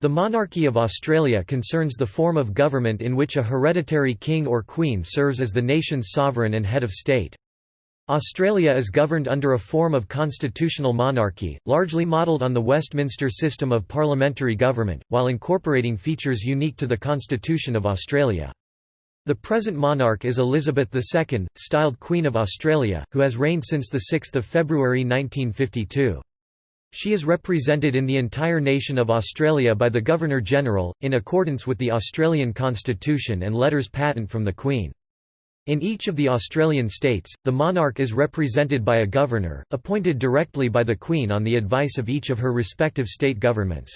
The monarchy of Australia concerns the form of government in which a hereditary king or queen serves as the nation's sovereign and head of state. Australia is governed under a form of constitutional monarchy, largely modelled on the Westminster system of parliamentary government, while incorporating features unique to the Constitution of Australia. The present monarch is Elizabeth II, styled Queen of Australia, who has reigned since 6 February 1952. She is represented in the entire nation of Australia by the Governor-General, in accordance with the Australian Constitution and letters patent from the Queen. In each of the Australian states, the monarch is represented by a governor, appointed directly by the Queen on the advice of each of her respective state governments.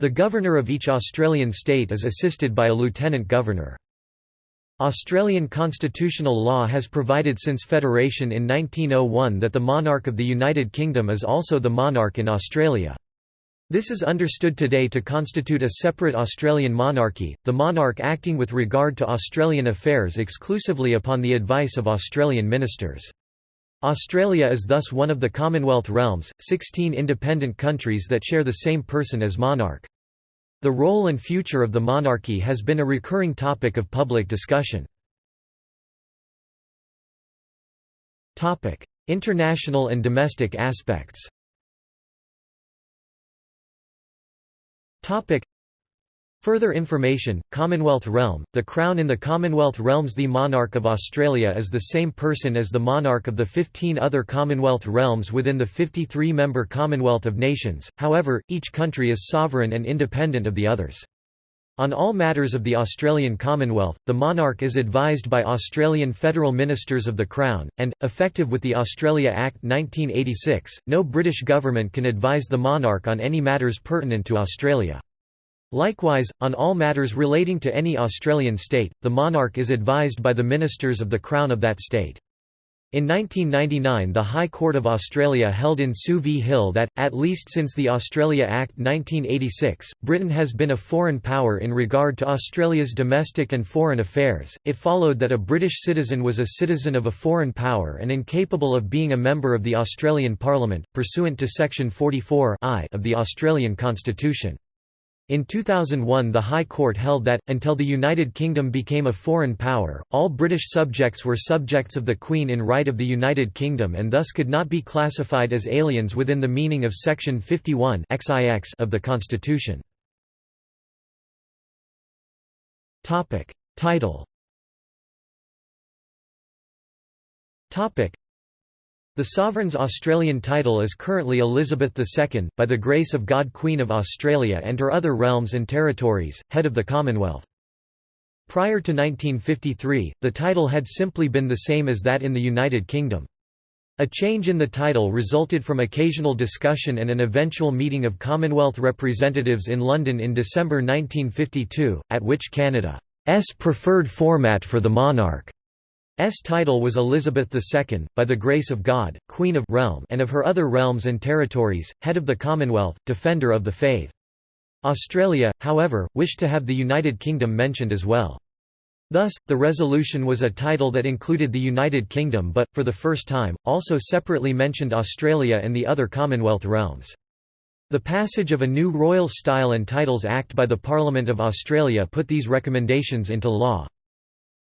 The governor of each Australian state is assisted by a lieutenant governor. Australian constitutional law has provided since federation in 1901 that the monarch of the United Kingdom is also the monarch in Australia. This is understood today to constitute a separate Australian monarchy, the monarch acting with regard to Australian affairs exclusively upon the advice of Australian ministers. Australia is thus one of the Commonwealth realms, 16 independent countries that share the same person as monarch. The role and future of the monarchy has been a recurring topic of public discussion. International and domestic aspects Further information, Commonwealth realm, the Crown in the Commonwealth realms The monarch of Australia is the same person as the monarch of the 15 other Commonwealth realms within the 53-member Commonwealth of Nations, however, each country is sovereign and independent of the others. On all matters of the Australian Commonwealth, the monarch is advised by Australian federal ministers of the Crown, and, effective with the Australia Act 1986, no British government can advise the monarch on any matters pertinent to Australia. Likewise, on all matters relating to any Australian state, the monarch is advised by the ministers of the Crown of that state. In 1999 the High Court of Australia held in Sue v Hill that, at least since the Australia Act 1986, Britain has been a foreign power in regard to Australia's domestic and foreign affairs. It followed that a British citizen was a citizen of a foreign power and incapable of being a member of the Australian Parliament, pursuant to Section 44 of the Australian Constitution. In 2001 the High Court held that, until the United Kingdom became a foreign power, all British subjects were subjects of the Queen in right of the United Kingdom and thus could not be classified as aliens within the meaning of Section 51 of the Constitution. Title the sovereign's Australian title is currently Elizabeth II, by the grace of God Queen of Australia and her other realms and territories, head of the Commonwealth. Prior to 1953, the title had simply been the same as that in the United Kingdom. A change in the title resulted from occasional discussion and an eventual meeting of Commonwealth representatives in London in December 1952, at which Canada's preferred format for the monarch S title was Elizabeth II, by the grace of God, Queen of realm and of her other realms and territories, head of the Commonwealth, defender of the faith. Australia, however, wished to have the United Kingdom mentioned as well. Thus, the resolution was a title that included the United Kingdom but, for the first time, also separately mentioned Australia and the other Commonwealth realms. The passage of a new Royal Style and Titles Act by the Parliament of Australia put these recommendations into law.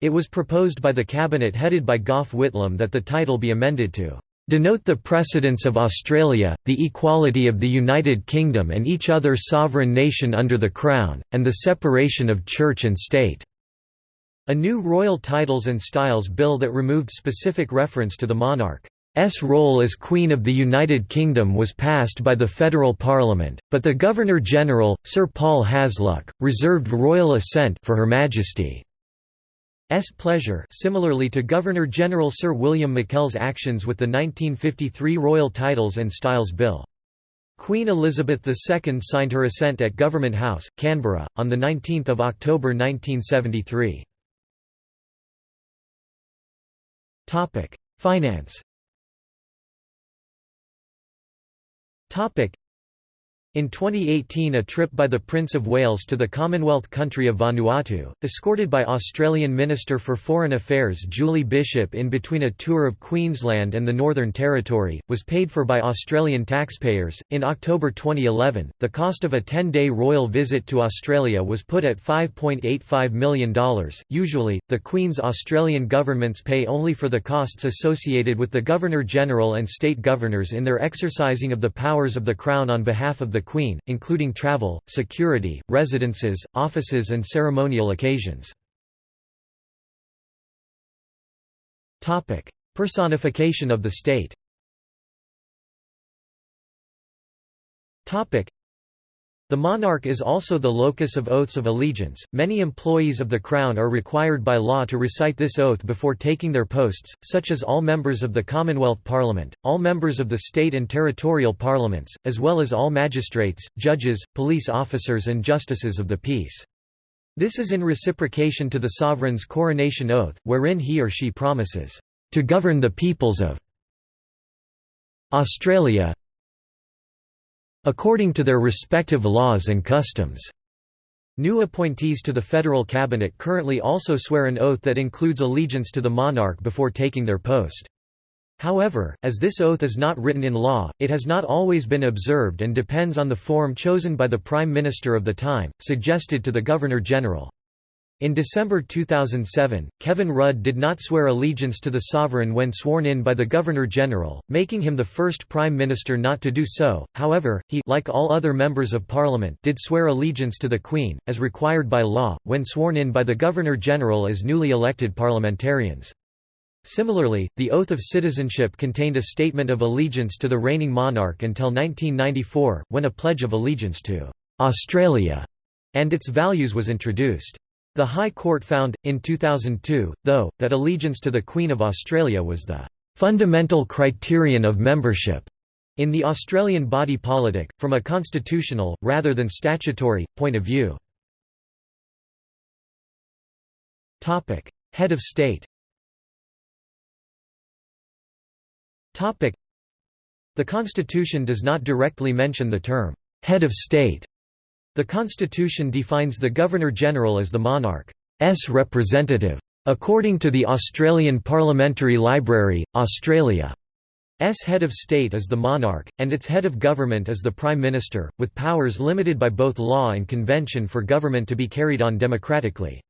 It was proposed by the cabinet headed by Gough Whitlam that the title be amended to denote the precedence of Australia, the equality of the United Kingdom and each other sovereign nation under the Crown, and the separation of church and state." A new Royal Titles and Styles Bill that removed specific reference to the monarch's role as Queen of the United Kingdom was passed by the federal parliament, but the Governor-General, Sir Paul Hasluck, reserved royal assent for Her Majesty. S pleasure similarly to Governor-General Sir William McKell's actions with the 1953 Royal Titles and Styles Bill. Queen Elizabeth II signed her assent at Government House, Canberra, on 19 October 1973. Finance In 2018 a trip by the Prince of Wales to the Commonwealth country of Vanuatu, escorted by Australian Minister for Foreign Affairs Julie Bishop in between a tour of Queensland and the Northern Territory, was paid for by Australian taxpayers. In October 2011, the cost of a 10-day royal visit to Australia was put at $5.85 million. Usually, the Queen's Australian governments pay only for the costs associated with the Governor-General and state governors in their exercising of the powers of the Crown on behalf of the the Queen, including travel, security, residences, offices and ceremonial occasions. Personification of the state the monarch is also the locus of oaths of allegiance. Many employees of the Crown are required by law to recite this oath before taking their posts, such as all members of the Commonwealth Parliament, all members of the state and territorial parliaments, as well as all magistrates, judges, police officers, and justices of the peace. This is in reciprocation to the sovereign's coronation oath, wherein he or she promises to govern the peoples of Australia according to their respective laws and customs. New appointees to the federal cabinet currently also swear an oath that includes allegiance to the monarch before taking their post. However, as this oath is not written in law, it has not always been observed and depends on the form chosen by the Prime Minister of the time, suggested to the Governor-General. In December 2007, Kevin Rudd did not swear allegiance to the sovereign when sworn in by the Governor-General, making him the first Prime Minister not to do so, however, he like all other members of Parliament did swear allegiance to the Queen, as required by law, when sworn in by the Governor-General as newly elected parliamentarians. Similarly, the Oath of Citizenship contained a statement of allegiance to the reigning monarch until 1994, when a Pledge of Allegiance to «Australia» and its values was introduced. The High Court found, in 2002, though, that allegiance to the Queen of Australia was the "...fundamental criterion of membership." in the Australian body politic, from a constitutional, rather than statutory, point of view. Head of state The Constitution does not directly mention the term, "'head of state' The constitution defines the Governor-General as the monarch's representative. According to the Australian Parliamentary Library, Australia's head of state is the monarch, and its head of government is the Prime Minister, with powers limited by both law and convention for government to be carried on democratically.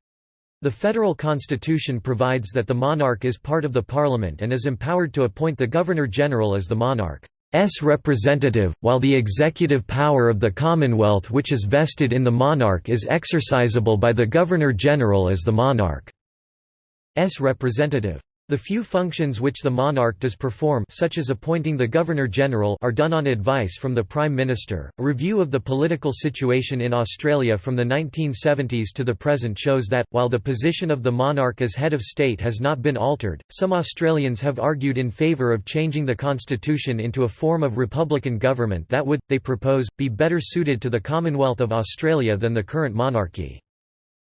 The federal constitution provides that the monarch is part of the parliament and is empowered to appoint the Governor-General as the monarch. S representative, while the executive power of the Commonwealth which is vested in the monarch is exercisable by the Governor-General as the monarch's representative. The few functions which the monarch does perform such as appointing the Governor-General are done on advice from the Prime Minister. A review of the political situation in Australia from the 1970s to the present shows that, while the position of the monarch as head of state has not been altered, some Australians have argued in favour of changing the constitution into a form of republican government that would, they propose, be better suited to the Commonwealth of Australia than the current monarchy.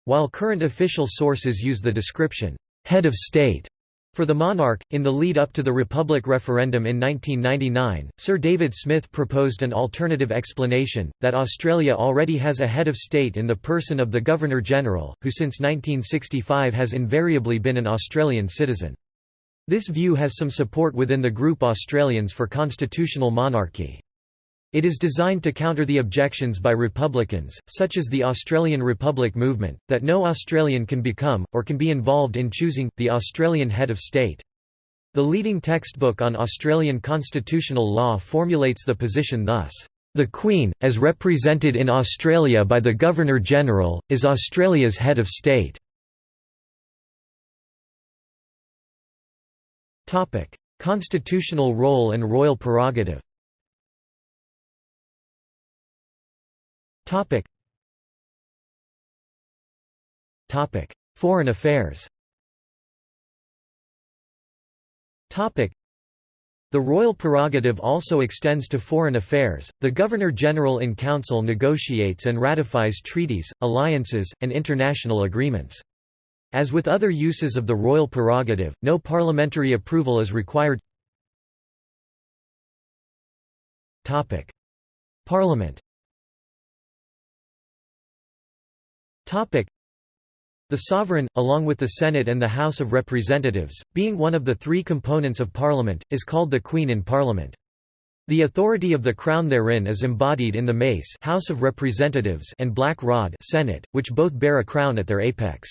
While current official sources use the description, head of state for the monarch, in the lead-up to the Republic referendum in 1999, Sir David Smith proposed an alternative explanation, that Australia already has a head of state in the person of the Governor-General, who since 1965 has invariably been an Australian citizen. This view has some support within the group Australians for constitutional monarchy. It is designed to counter the objections by Republicans, such as the Australian Republic movement, that no Australian can become, or can be involved in choosing, the Australian head of state. The leading textbook on Australian constitutional law formulates the position thus. The Queen, as represented in Australia by the Governor-General, is Australia's head of state. Constitutional role and royal prerogative Topic. Topic: Foreign affairs. Topic. The royal prerogative also extends to foreign affairs. The Governor-General in Council negotiates and ratifies treaties, alliances, and international agreements. As with other uses of the royal prerogative, no parliamentary approval is required. Topic: Parliament The sovereign, along with the Senate and the House of Representatives, being one of the three components of Parliament, is called the Queen in Parliament. The authority of the Crown therein is embodied in the Mace House of Representatives and Black Rod Senate, which both bear a crown at their apex.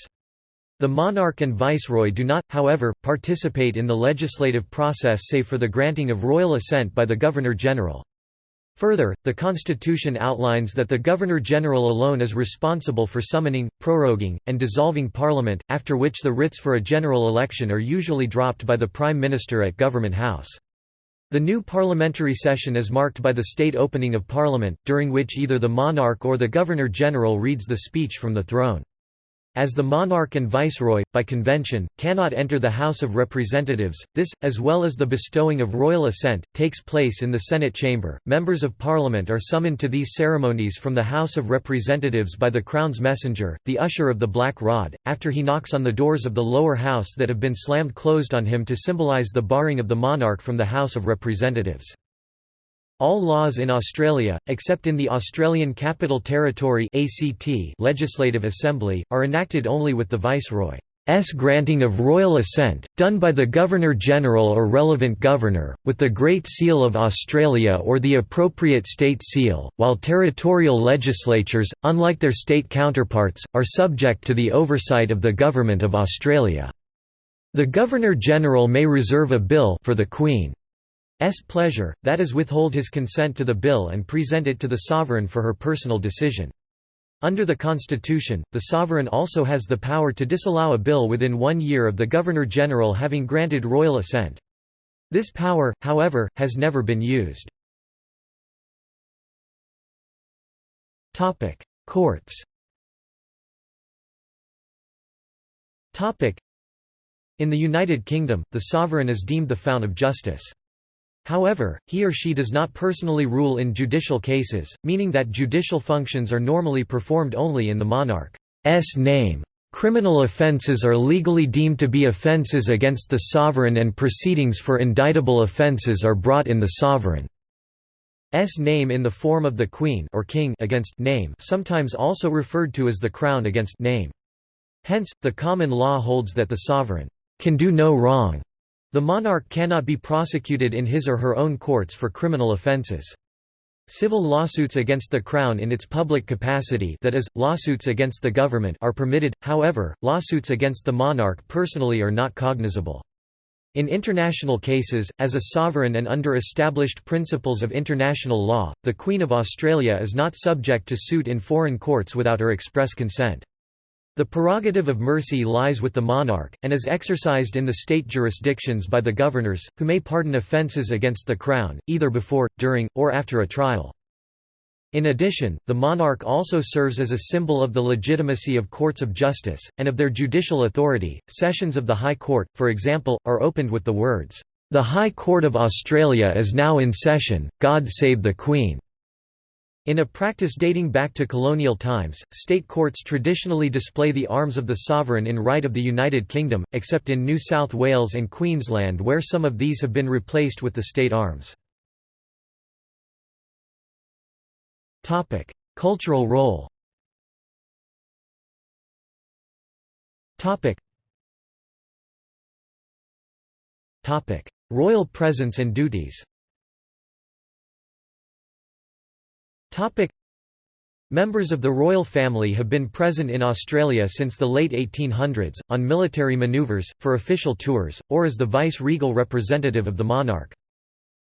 The monarch and viceroy do not, however, participate in the legislative process save for the granting of royal assent by the Governor-General. Further, the Constitution outlines that the Governor-General alone is responsible for summoning, proroguing, and dissolving Parliament, after which the writs for a general election are usually dropped by the Prime Minister at Government House. The new parliamentary session is marked by the state opening of Parliament, during which either the monarch or the Governor-General reads the speech from the throne. As the monarch and viceroy, by convention, cannot enter the House of Representatives, this, as well as the bestowing of royal assent, takes place in the Senate chamber. Members of Parliament are summoned to these ceremonies from the House of Representatives by the Crown's messenger, the usher of the Black Rod, after he knocks on the doors of the lower house that have been slammed closed on him to symbolize the barring of the monarch from the House of Representatives. All laws in Australia, except in the Australian Capital Territory ACT Legislative Assembly, are enacted only with the Viceroy's granting of royal assent, done by the Governor-General or relevant governor, with the Great Seal of Australia or the appropriate state seal, while territorial legislatures, unlike their state counterparts, are subject to the oversight of the Government of Australia. The Governor-General may reserve a bill for the Queen. S pleasure, that is withhold his consent to the bill and present it to the sovereign for her personal decision. Under the Constitution, the sovereign also has the power to disallow a bill within one year of the Governor-General having granted royal assent. This power, however, has never been used. Courts In the United Kingdom, the sovereign is deemed the fount of justice. However, he or she does not personally rule in judicial cases, meaning that judicial functions are normally performed only in the monarch's name. Criminal offences are legally deemed to be offences against the sovereign and proceedings for indictable offences are brought in the sovereign's name in the form of the queen or king against name sometimes also referred to as the crown against name. Hence, the common law holds that the sovereign can do no wrong the monarch cannot be prosecuted in his or her own courts for criminal offences. Civil lawsuits against the Crown in its public capacity that is, lawsuits against the government are permitted, however, lawsuits against the monarch personally are not cognizable. In international cases, as a sovereign and under established principles of international law, the Queen of Australia is not subject to suit in foreign courts without her express consent. The prerogative of mercy lies with the monarch, and is exercised in the state jurisdictions by the governors, who may pardon offences against the crown, either before, during, or after a trial. In addition, the monarch also serves as a symbol of the legitimacy of courts of justice, and of their judicial authority. Sessions of the High Court, for example, are opened with the words, The High Court of Australia is now in session, God save the Queen. In a practice dating back to colonial times, state courts traditionally display the arms of the sovereign in right of the United Kingdom, except in New South Wales and Queensland where some of these have been replaced with the state arms. Cultural role Royal presence and duties Members of the royal family have been present in Australia since the late 1800s, on military manoeuvres, for official tours, or as the vice-regal representative of the monarch.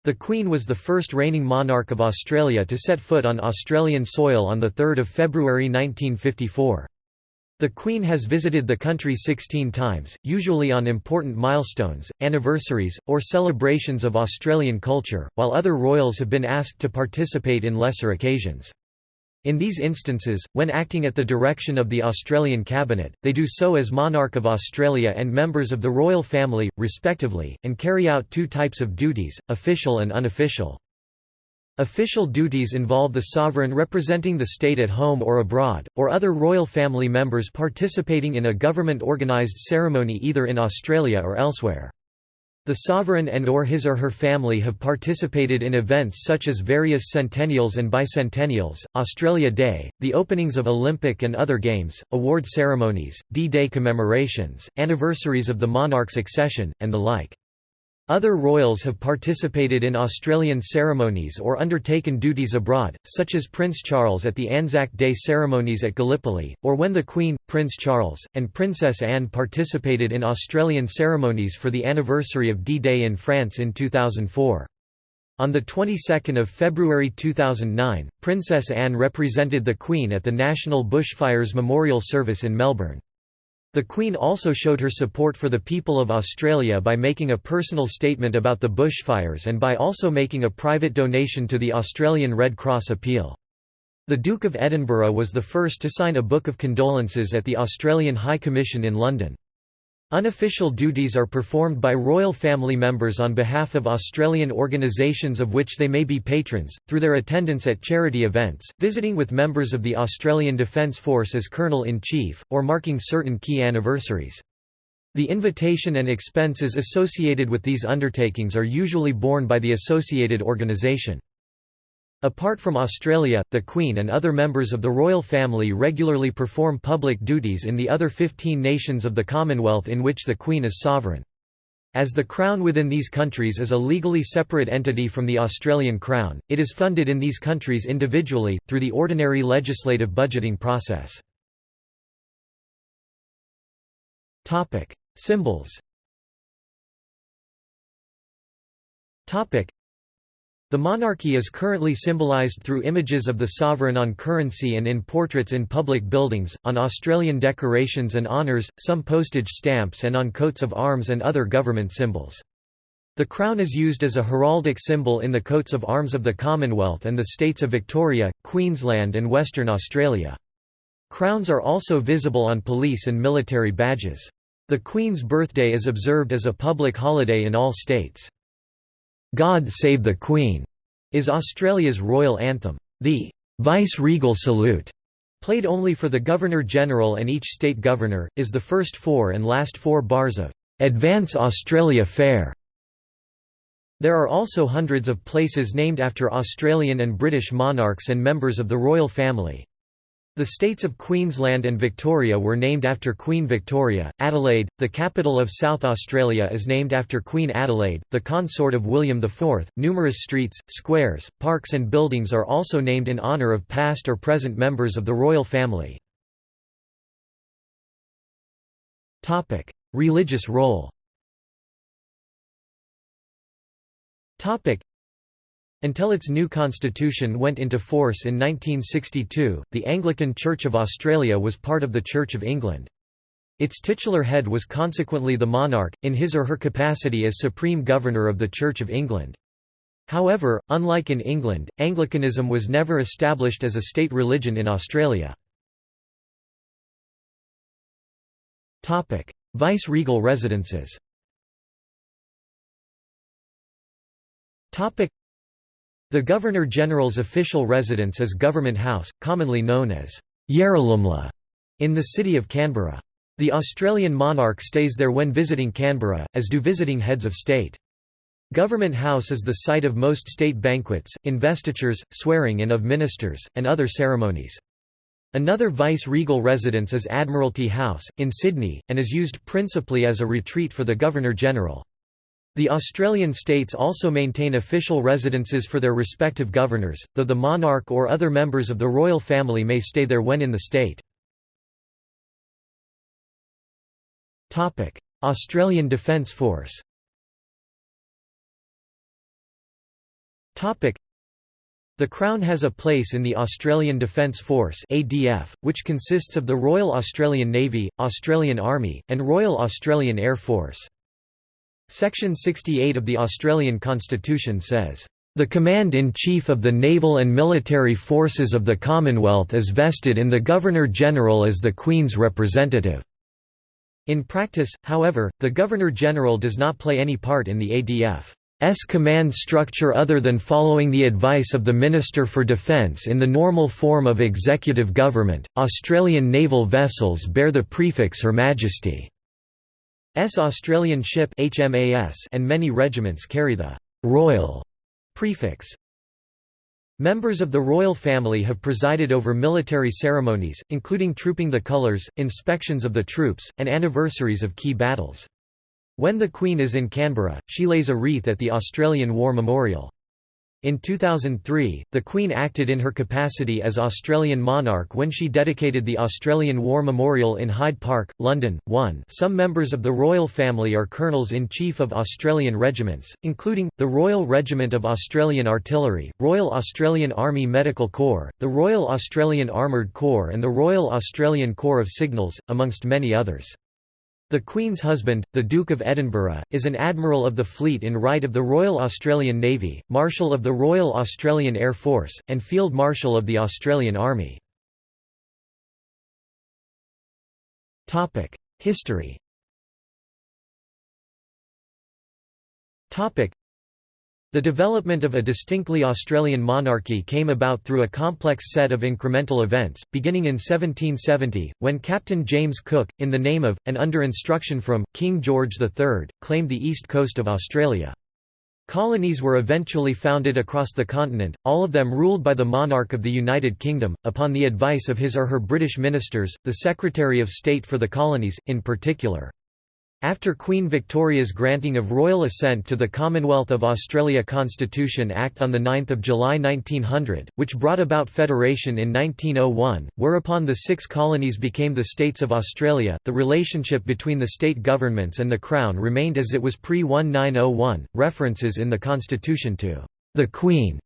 The Queen was the first reigning monarch of Australia to set foot on Australian soil on 3 February 1954. The Queen has visited the country 16 times, usually on important milestones, anniversaries, or celebrations of Australian culture, while other royals have been asked to participate in lesser occasions. In these instances, when acting at the direction of the Australian Cabinet, they do so as Monarch of Australia and members of the royal family, respectively, and carry out two types of duties, official and unofficial. Official duties involve the sovereign representing the state at home or abroad, or other royal family members participating in a government-organised ceremony either in Australia or elsewhere. The sovereign and or his or her family have participated in events such as various centennials and bicentennials, Australia Day, the openings of Olympic and other games, award ceremonies, D-Day commemorations, anniversaries of the monarch's accession, and the like. Other royals have participated in Australian ceremonies or undertaken duties abroad, such as Prince Charles at the Anzac Day ceremonies at Gallipoli, or when the Queen, Prince Charles, and Princess Anne participated in Australian ceremonies for the anniversary of D-Day in France in 2004. On the 22nd of February 2009, Princess Anne represented the Queen at the National Bushfires Memorial Service in Melbourne. The Queen also showed her support for the people of Australia by making a personal statement about the bushfires and by also making a private donation to the Australian Red Cross appeal. The Duke of Edinburgh was the first to sign a Book of Condolences at the Australian High Commission in London. Unofficial duties are performed by royal family members on behalf of Australian organisations of which they may be patrons, through their attendance at charity events, visiting with members of the Australian Defence Force as Colonel-in-Chief, or marking certain key anniversaries. The invitation and expenses associated with these undertakings are usually borne by the associated organisation. Apart from Australia, the Queen and other members of the royal family regularly perform public duties in the other 15 nations of the Commonwealth in which the Queen is sovereign. As the Crown within these countries is a legally separate entity from the Australian Crown, it is funded in these countries individually, through the ordinary legislative budgeting process. Symbols the monarchy is currently symbolised through images of the sovereign on currency and in portraits in public buildings, on Australian decorations and honours, some postage stamps and on coats of arms and other government symbols. The crown is used as a heraldic symbol in the coats of arms of the Commonwealth and the states of Victoria, Queensland and Western Australia. Crowns are also visible on police and military badges. The Queen's birthday is observed as a public holiday in all states. God Save the Queen is Australia's royal anthem. The vice-regal salute, played only for the Governor-General and each state governor, is the first four and last four bars of Advance Australia Fair. There are also hundreds of places named after Australian and British monarchs and members of the royal family. The states of Queensland and Victoria were named after Queen Victoria. Adelaide, the capital of South Australia, is named after Queen Adelaide, the consort of William IV. Numerous streets, squares, parks, and buildings are also named in honour of past or present members of the royal family. Topic: Religious role. Topic: until its new constitution went into force in 1962, the Anglican Church of Australia was part of the Church of England. Its titular head was consequently the monarch, in his or her capacity as Supreme Governor of the Church of England. However, unlike in England, Anglicanism was never established as a state religion in Australia. Vice-regal residences the Governor-General's official residence is Government House, commonly known as Yarralumla, in the city of Canberra. The Australian monarch stays there when visiting Canberra, as do visiting heads of state. Government House is the site of most state banquets, investitures, swearing-in of ministers, and other ceremonies. Another vice-regal residence is Admiralty House, in Sydney, and is used principally as a retreat for the Governor-General. The Australian states also maintain official residences for their respective governors, though the monarch or other members of the royal family may stay there when in the state. Australian Defence Force the Crown has a place in the Australian Defence Force ADF, which consists of the Royal Australian Navy, Australian Army, and Royal Australian Air Force. Section 68 of the Australian Constitution says, "...the Command-in-Chief of the Naval and Military Forces of the Commonwealth is vested in the Governor-General as the Queen's representative." In practice, however, the Governor-General does not play any part in the ADF's command structure other than following the advice of the Minister for Defence in the normal form of executive government. Australian naval vessels bear the prefix Her Majesty. Australian Ship HMAS and many regiments carry the «Royal» prefix. Members of the royal family have presided over military ceremonies, including trooping the colours, inspections of the troops, and anniversaries of key battles. When the Queen is in Canberra, she lays a wreath at the Australian War Memorial. In 2003, the Queen acted in her capacity as Australian monarch when she dedicated the Australian War Memorial in Hyde Park, London. 1 Some members of the royal family are colonels-in-chief of Australian regiments, including, the Royal Regiment of Australian Artillery, Royal Australian Army Medical Corps, the Royal Australian Armoured Corps and the Royal Australian Corps of Signals, amongst many others. The Queen's husband, the Duke of Edinburgh, is an Admiral of the Fleet in right of the Royal Australian Navy, Marshal of the Royal Australian Air Force, and Field Marshal of the Australian Army. History the development of a distinctly Australian monarchy came about through a complex set of incremental events, beginning in 1770, when Captain James Cook, in the name of, and under instruction from, King George III, claimed the east coast of Australia. Colonies were eventually founded across the continent, all of them ruled by the monarch of the United Kingdom, upon the advice of his or her British ministers, the Secretary of State for the Colonies, in particular. After Queen Victoria's granting of royal assent to the Commonwealth of Australia Constitution Act on 9 July 1900, which brought about federation in 1901, whereupon the six colonies became the States of Australia, the relationship between the state governments and the Crown remained as it was pre-1901. References in the Constitution to the Queen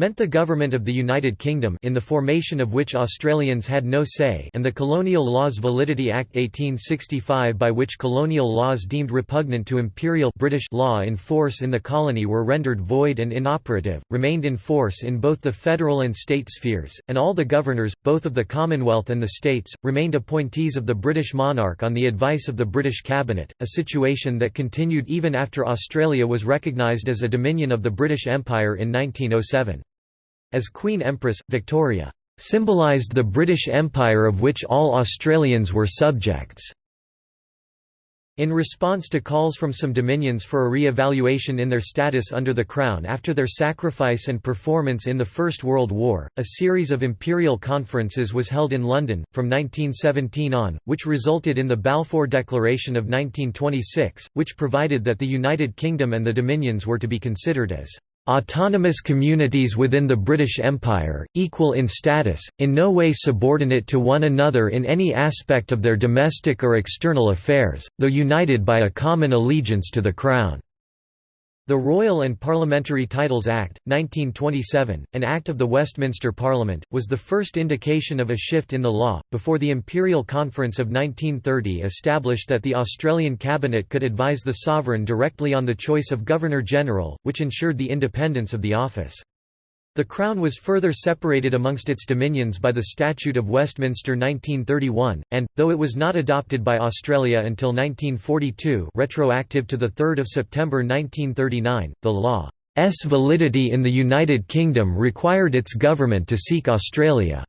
meant the government of the United Kingdom in the formation of which Australians had no say and the Colonial Laws Validity Act 1865 by which colonial laws deemed repugnant to imperial British law in force in the colony were rendered void and inoperative, remained in force in both the federal and state spheres, and all the governors, both of the Commonwealth and the states, remained appointees of the British monarch on the advice of the British cabinet, a situation that continued even after Australia was recognised as a dominion of the British Empire in 1907. As Queen Empress, Victoria symbolised the British Empire of which all Australians were subjects. In response to calls from some dominions for a re-evaluation in their status under the Crown after their sacrifice and performance in the First World War, a series of imperial conferences was held in London, from 1917 on, which resulted in the Balfour Declaration of 1926, which provided that the United Kingdom and the Dominions were to be considered as autonomous communities within the British Empire, equal in status, in no way subordinate to one another in any aspect of their domestic or external affairs, though united by a common allegiance to the Crown. The Royal and Parliamentary Titles Act, 1927, an act of the Westminster Parliament, was the first indication of a shift in the law, before the Imperial Conference of 1930 established that the Australian Cabinet could advise the sovereign directly on the choice of Governor-General, which ensured the independence of the office. The Crown was further separated amongst its dominions by the Statute of Westminster 1931, and, though it was not adopted by Australia until 1942 retroactive to 3 September 1939, the law's validity in the United Kingdom required its government to seek Australia's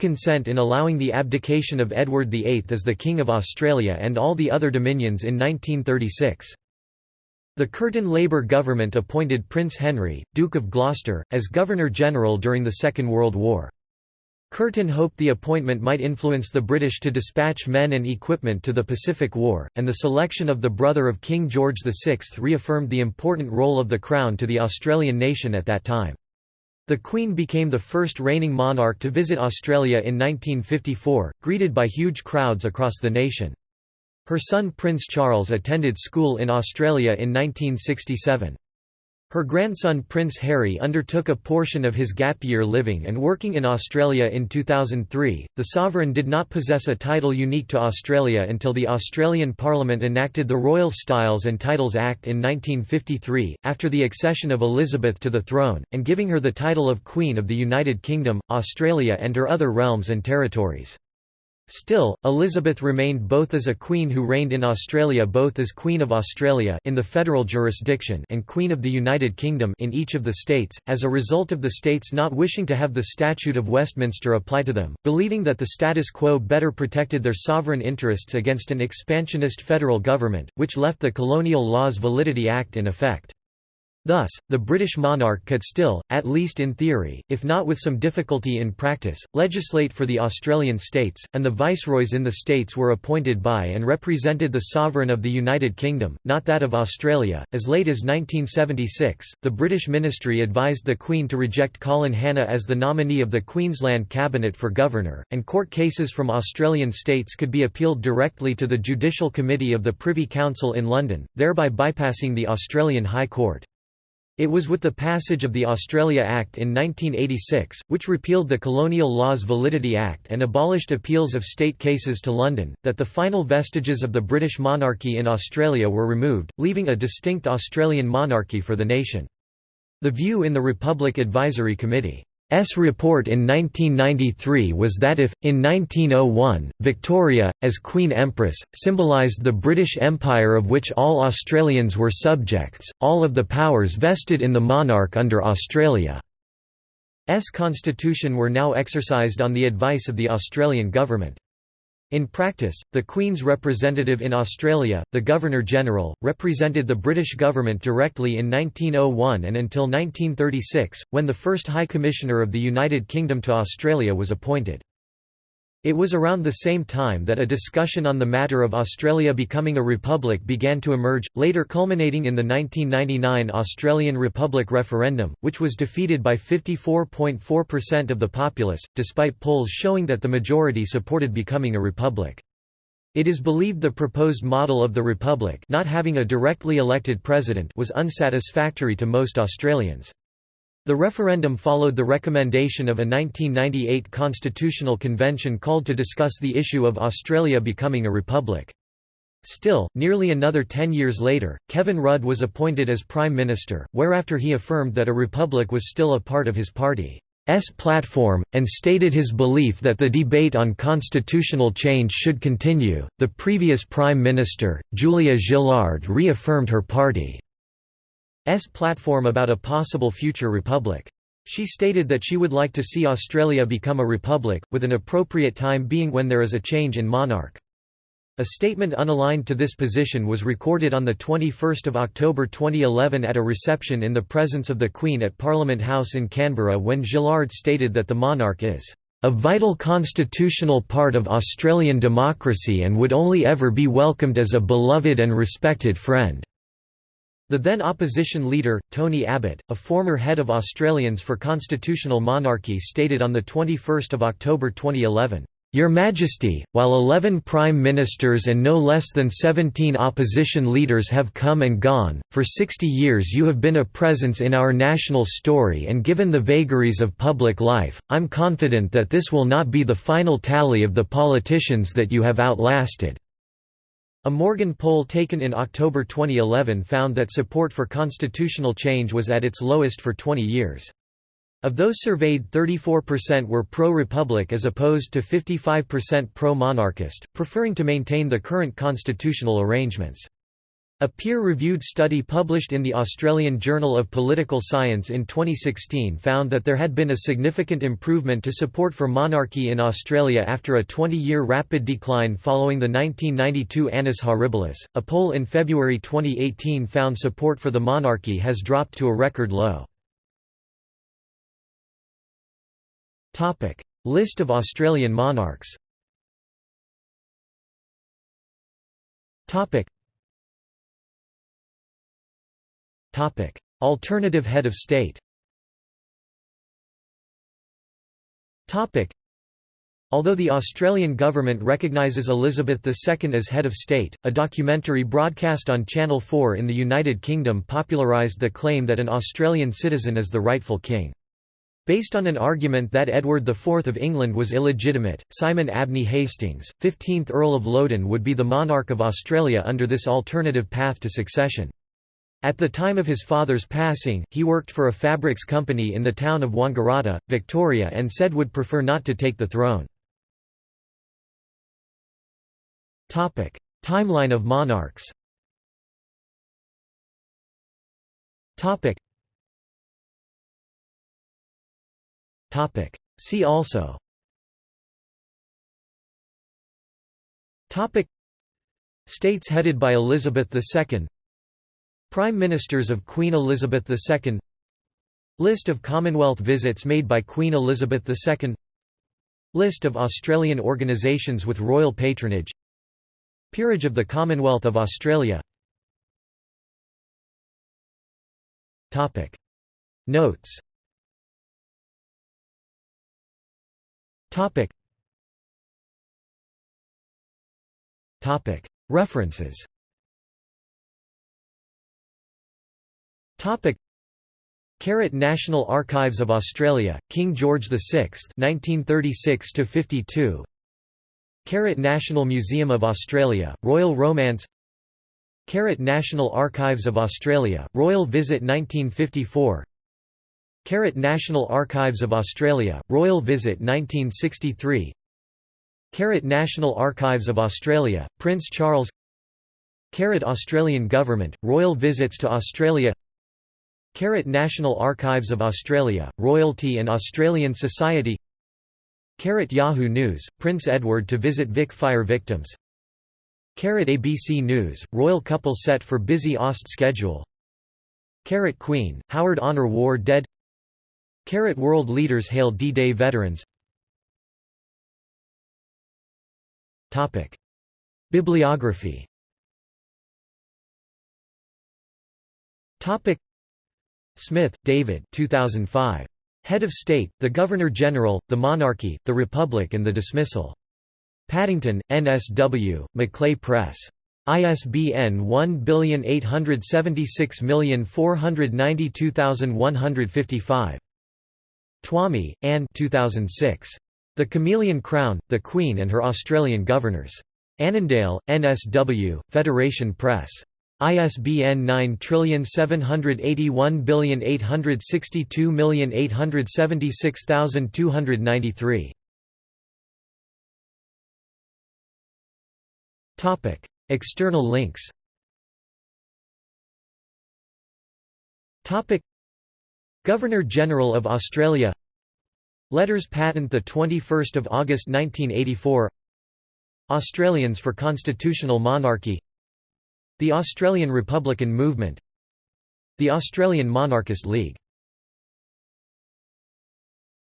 consent in allowing the abdication of Edward VIII as the King of Australia and all the other dominions in 1936. The Curtin Labor government appointed Prince Henry, Duke of Gloucester, as Governor-General during the Second World War. Curtin hoped the appointment might influence the British to dispatch men and equipment to the Pacific War, and the selection of the brother of King George VI reaffirmed the important role of the Crown to the Australian nation at that time. The Queen became the first reigning monarch to visit Australia in 1954, greeted by huge crowds across the nation. Her son Prince Charles attended school in Australia in 1967. Her grandson Prince Harry undertook a portion of his gap year living and working in Australia in 2003. The sovereign did not possess a title unique to Australia until the Australian Parliament enacted the Royal Styles and Titles Act in 1953, after the accession of Elizabeth to the throne, and giving her the title of Queen of the United Kingdom, Australia, and her other realms and territories. Still, Elizabeth remained both as a queen who reigned in Australia both as Queen of Australia in the federal jurisdiction and Queen of the United Kingdom in each of the states, as a result of the states not wishing to have the Statute of Westminster apply to them, believing that the status quo better protected their sovereign interests against an expansionist federal government, which left the Colonial Laws Validity Act in effect. Thus, the British monarch could still, at least in theory, if not with some difficulty in practice, legislate for the Australian states, and the viceroys in the states were appointed by and represented the sovereign of the United Kingdom, not that of Australia. As late as 1976, the British ministry advised the Queen to reject Colin Hannah as the nominee of the Queensland Cabinet for Governor, and court cases from Australian states could be appealed directly to the Judicial Committee of the Privy Council in London, thereby bypassing the Australian High Court. It was with the passage of the Australia Act in 1986, which repealed the Colonial Laws Validity Act and abolished appeals of state cases to London, that the final vestiges of the British monarchy in Australia were removed, leaving a distinct Australian monarchy for the nation. The view in the Republic Advisory Committee S report in 1993 was that if, in 1901, Victoria, as Queen Empress, symbolised the British Empire of which all Australians were subjects, all of the powers vested in the monarch under Australia's constitution were now exercised on the advice of the Australian government. In practice, the Queen's representative in Australia, the Governor-General, represented the British government directly in 1901 and until 1936, when the first High Commissioner of the United Kingdom to Australia was appointed. It was around the same time that a discussion on the matter of Australia becoming a republic began to emerge, later culminating in the 1999 Australian Republic referendum, which was defeated by 54.4% of the populace, despite polls showing that the majority supported becoming a republic. It is believed the proposed model of the republic not having a directly elected president was unsatisfactory to most Australians. The referendum followed the recommendation of a 1998 constitutional convention called to discuss the issue of Australia becoming a republic. Still, nearly another ten years later, Kevin Rudd was appointed as Prime Minister, whereafter he affirmed that a republic was still a part of his party's platform, and stated his belief that the debate on constitutional change should continue. The previous Prime Minister, Julia Gillard, reaffirmed her party. S platform about a possible future republic. She stated that she would like to see Australia become a republic, with an appropriate time being when there is a change in monarch. A statement unaligned to this position was recorded on 21 October 2011 at a reception in the presence of the Queen at Parliament House in Canberra when Gillard stated that the monarch is a vital constitutional part of Australian democracy and would only ever be welcomed as a beloved and respected friend. The then opposition leader, Tony Abbott, a former head of Australians for Constitutional Monarchy stated on 21 October 2011, "...Your Majesty, while 11 Prime Ministers and no less than 17 opposition leaders have come and gone, for 60 years you have been a presence in our national story and given the vagaries of public life, I'm confident that this will not be the final tally of the politicians that you have outlasted." A Morgan poll taken in October 2011 found that support for constitutional change was at its lowest for 20 years. Of those surveyed 34% were pro-republic as opposed to 55% pro-monarchist, preferring to maintain the current constitutional arrangements. A peer-reviewed study published in the Australian Journal of Political Science in 2016 found that there had been a significant improvement to support for monarchy in Australia after a 20-year rapid decline following the 1992 Annus Horribilis. A poll in February 2018 found support for the monarchy has dropped to a record low. Topic: List of Australian monarchs. Topic: Alternative head of state Although the Australian government recognises Elizabeth II as head of state, a documentary broadcast on Channel 4 in the United Kingdom popularised the claim that an Australian citizen is the rightful king. Based on an argument that Edward IV of England was illegitimate, Simon Abney Hastings, 15th Earl of Loudoun would be the monarch of Australia under this alternative path to succession. At the time of his father's passing, he worked for a fabrics company in the town of Wangaratta, Victoria and said would prefer not to take the throne. Timeline of monarchs See also States headed by Elizabeth II Prime Ministers of Queen Elizabeth II List of Commonwealth visits made by Queen Elizabeth II List of Australian organisations with royal patronage Peerage of the Commonwealth of Australia. Notes. References Carrot National Archives of Australia, King George VI 1936 52 Carrot National Museum of Australia, Royal Romance. Carrot National Archives of Australia, Royal Visit 1954 Carrot National Archives of Australia, Royal Visit 1963 Carrot National Archives of Australia, Prince Charles. Carrot Australian Government, Royal Visits to Australia Carrot National Archives of Australia, Royalty and Australian Society Carrot Yahoo News, Prince Edward to visit Vic fire victims Carrot ABC News, royal couple set for busy Aust schedule Carrot Queen, Howard Honor War dead Carrot World leaders hail D-Day veterans Bibliography Smith, David 2005. Head of State, the Governor-General, the Monarchy, the Republic and the Dismissal. Paddington, NSW, Macleay Press. ISBN 1876492155. Twomey, Anne 2006. The Chameleon Crown, The Queen and Her Australian Governors. Annandale, NSW, Federation Press. ISBN 9781862876293. Topic: External links. Topic: Governor General of Australia Letters Patent 21 August 1984 Australians for Constitutional Monarchy The Australian Republican Movement The Australian Monarchist League